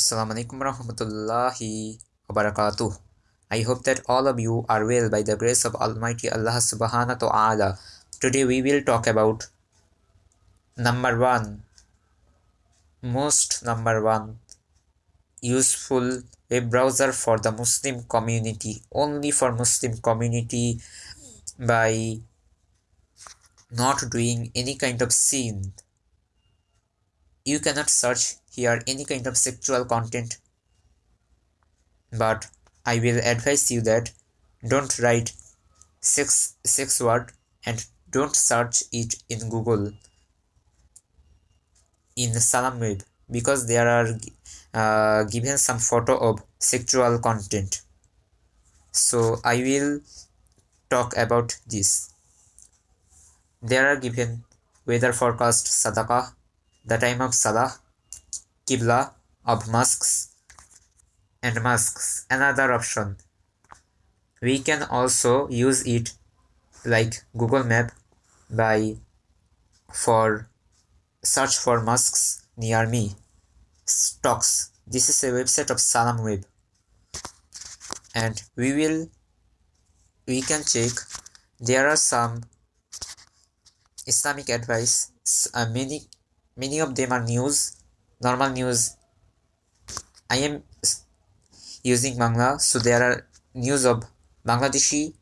Assalamu alaikum warahmatullahi wabarakatuh. I hope that all of you are well by the grace of Almighty Allah subhanahu wa ta'ala. Today we will talk about number one, most number one useful web browser for the Muslim community, only for Muslim community by not doing any kind of sin. You cannot search here any kind of sexual content but I will advise you that don't write sex sex word and don't search it in Google in Salam Web because there are uh, given some photo of sexual content. So I will talk about this. There are given weather forecast, sadaqah, the time of salah, Qibla of mosques and mosques another option. We can also use it like google map by for search for mosques near me. Stocks. This is a website of salam web. And we will we can check. There are some islamic advice. Uh, many many of them are news normal news i am using Bangla so there are news of Bangladeshi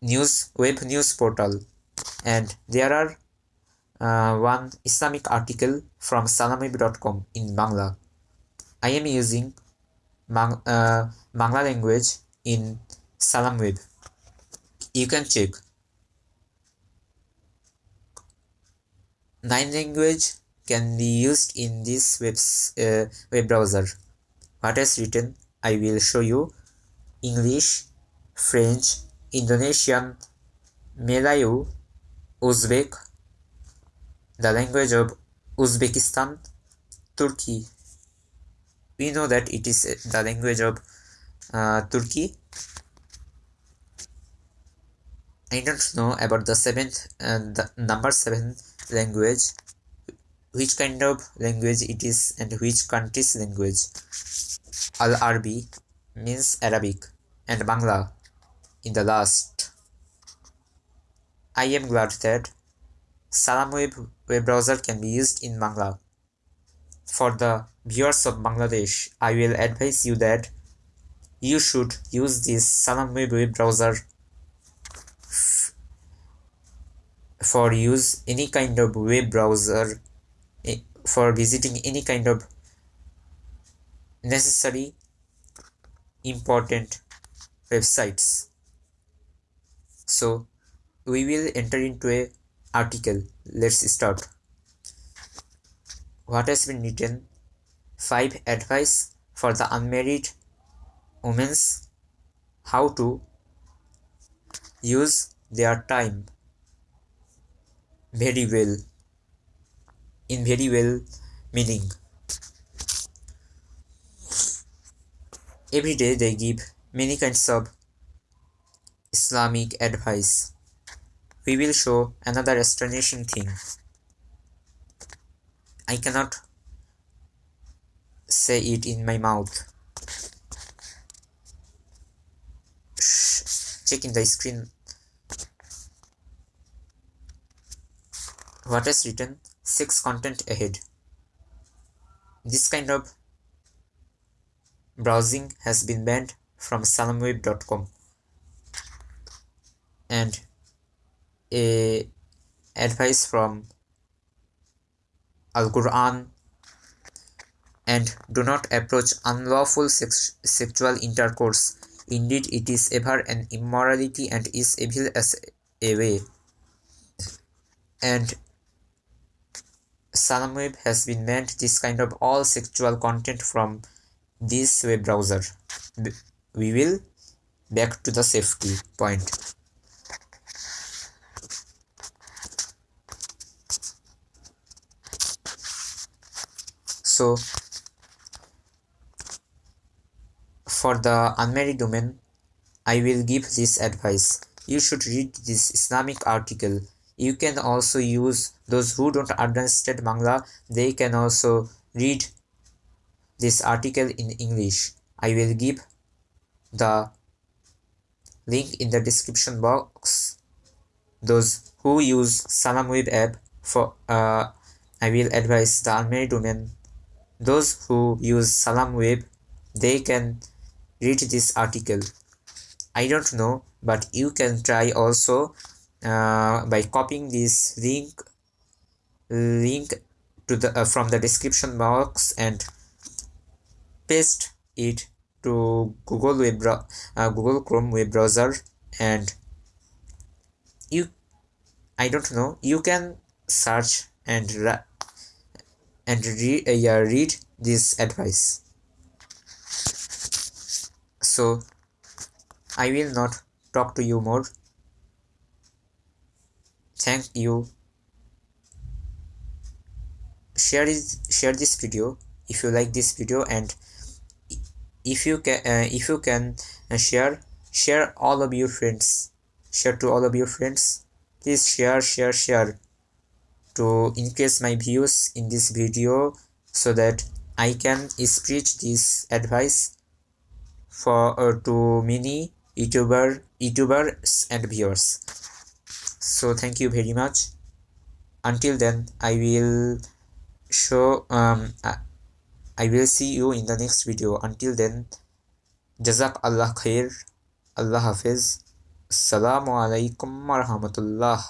news web news portal and there are uh, one Islamic article from salamweb.com in Bangla. I am using Bang, uh, Bangla language in Salam Web. You can check. Nine language can be used in this web, uh, web browser. What is written? I will show you. English, French, Indonesian, Malayu, Uzbek, the language of Uzbekistan, Turkey. We know that it is the language of uh, Turkey. I don't know about the seventh uh, the number seven language which kind of language it is and which country's language. Al Arabi means Arabic and Bangla in the last. I am glad that Salam web, web browser can be used in Bangla. For the viewers of Bangladesh, I will advise you that you should use this Salam web, web browser for use any kind of web browser Eh, for visiting any kind of necessary important websites. So we will enter into a article. Let's start. What has been written? Five advice for the unmarried women's how to use their time very well in very well meaning. Every day they give many kinds of Islamic advice. We will show another astonishing thing. I cannot say it in my mouth. Shh. Check in the screen. What is written? 6 content ahead. This kind of browsing has been banned from salamweb.com and a advice from Al Quran and do not approach unlawful sex sexual intercourse. Indeed, it is ever an immorality and is evil as a way. And Salamweb has been banned this kind of all sexual content from this web browser. We will back to the safety point. So for the unmarried women, I will give this advice. You should read this Islamic article you can also use those who don't understand Bangla they can also read this article in English. I will give the link in the description box. Those who use SalamWeb app for uh, I will advise the unmarried women. Those who use SalamWeb, they can read this article. I don't know, but you can try also uh, by copying this link link to the uh, from the description box and paste it to Google web uh, Google Chrome web browser. And you I don't know you can search and and read uh, read this advice. So I will not talk to you more thank you. Share this share this video if you like this video and if you can uh, if you can uh, share share all of your friends. Share to all of your friends. Please share share share to increase my views in this video so that I can spread this advice for uh, to many youtuber youtubers and viewers so thank you very much. Until then i will show um i will see you in the next video. Until then jazak allah khair. Allah hafiz. Assalamu alaikum warahmatullah